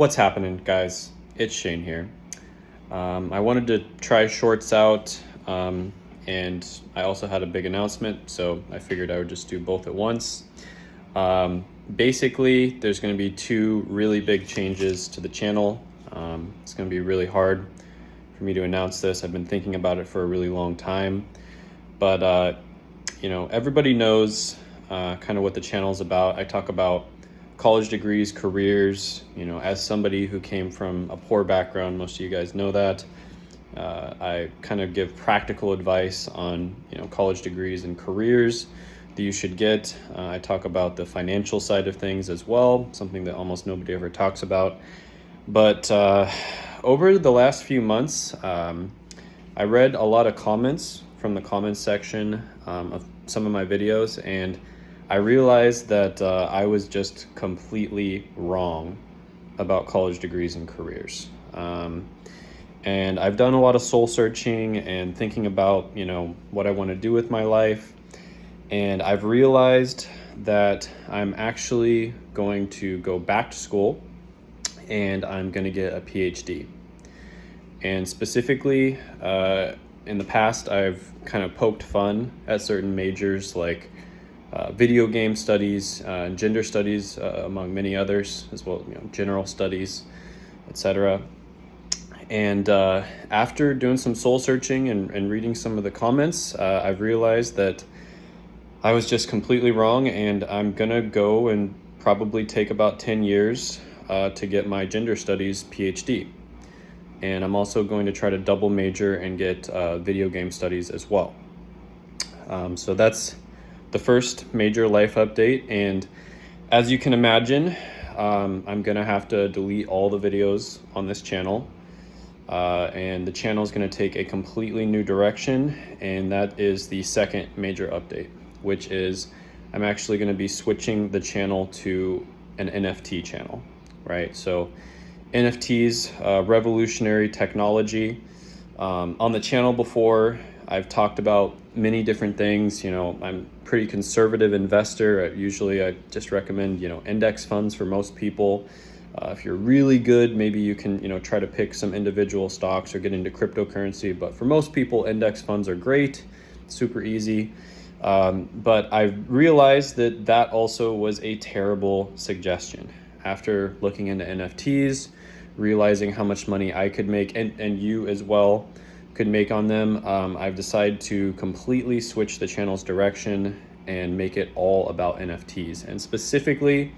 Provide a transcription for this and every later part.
What's happening, guys? It's Shane here. Um, I wanted to try shorts out, um, and I also had a big announcement, so I figured I would just do both at once. Um, basically, there's going to be two really big changes to the channel. Um, it's going to be really hard for me to announce this. I've been thinking about it for a really long time, but uh, you know, everybody knows uh, kind of what the channel is about. I talk about college degrees, careers, you know, as somebody who came from a poor background, most of you guys know that. Uh, I kind of give practical advice on, you know, college degrees and careers that you should get. Uh, I talk about the financial side of things as well, something that almost nobody ever talks about. But uh, over the last few months, um, I read a lot of comments from the comments section um, of some of my videos and I realized that uh, I was just completely wrong about college degrees and careers. Um, and I've done a lot of soul searching and thinking about, you know, what I want to do with my life. And I've realized that I'm actually going to go back to school and I'm going to get a PhD. And specifically, uh, in the past, I've kind of poked fun at certain majors like uh, video game studies, uh, gender studies, uh, among many others, as well you know, general studies, etc. And uh, after doing some soul searching and, and reading some of the comments, uh, I've realized that I was just completely wrong, and I'm gonna go and probably take about 10 years to get my gender studies PhD. And I'm also going to try to double major and get video game studies as well. Um, so that's the first major life update. And as you can imagine, um, I'm gonna have to delete all the videos on this channel. Uh, and the channel is going to take a completely new direction and that is the second major update which is I'm actually going to be switching the channel to an NFT channel right so NFTs uh, revolutionary technology um, on the channel before I've talked about many different things. You know, I'm pretty conservative investor. I, usually I just recommend, you know, index funds for most people. Uh, if you're really good, maybe you can, you know, try to pick some individual stocks or get into cryptocurrency. But for most people, index funds are great, super easy. Um, but I realized that that also was a terrible suggestion. After looking into NFTs, realizing how much money I could make, and, and you as well, could make on them. Um, I've decided to completely switch the channel's direction and make it all about NFTs. And specifically,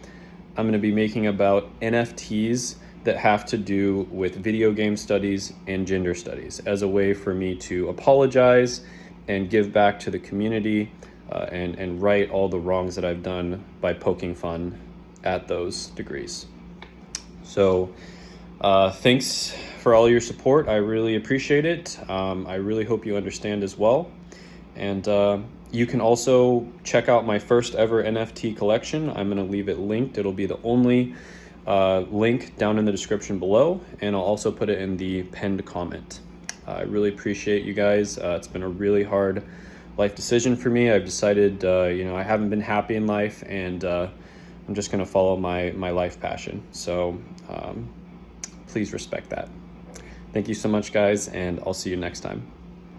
I'm going to be making about NFTs that have to do with video game studies and gender studies as a way for me to apologize and give back to the community uh, and, and right all the wrongs that I've done by poking fun at those degrees. So uh, thanks for all your support. I really appreciate it. Um, I really hope you understand as well. And uh, you can also check out my first ever NFT collection. I'm going to leave it linked. It'll be the only uh, link down in the description below, and I'll also put it in the pinned comment. Uh, I really appreciate you guys. Uh, it's been a really hard life decision for me. I've decided, uh, you know, I haven't been happy in life, and I'm just going to follow my my life passion. So um, please respect that. Thank you so much, guys, and I'll see you next time.